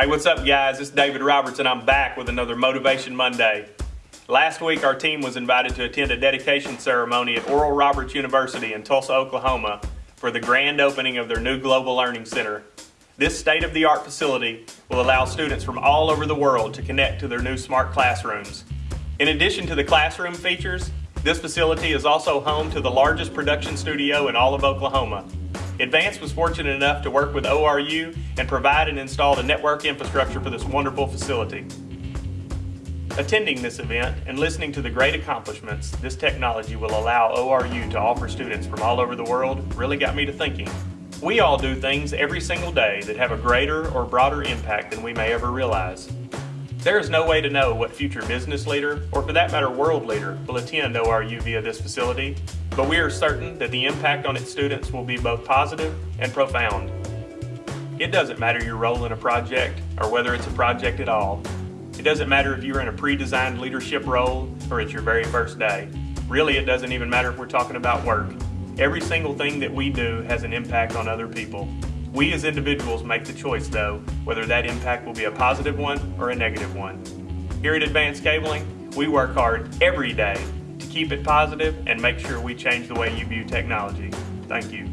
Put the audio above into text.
Hey, what's up, guys? It's David Roberts, and I'm back with another Motivation Monday. Last week, our team was invited to attend a dedication ceremony at Oral Roberts University in Tulsa, Oklahoma, for the grand opening of their new Global Learning Center. This state of the art facility will allow students from all over the world to connect to their new smart classrooms. In addition to the classroom features, this facility is also home to the largest production studio in all of Oklahoma. Advance was fortunate enough to work with ORU and provide and install the network infrastructure for this wonderful facility. Attending this event and listening to the great accomplishments this technology will allow ORU to offer students from all over the world really got me to thinking. We all do things every single day that have a greater or broader impact than we may ever realize. There is no way to know what future business leader, or for that matter world leader, will attend ORU via this facility, but we are certain that the impact on its students will be both positive and profound. It doesn't matter your role in a project or whether it's a project at all. It doesn't matter if you're in a pre-designed leadership role or it's your very first day. Really, it doesn't even matter if we're talking about work. Every single thing that we do has an impact on other people. We as individuals make the choice though, whether that impact will be a positive one or a negative one. Here at Advanced Cabling, we work hard every day to keep it positive and make sure we change the way you view technology. Thank you.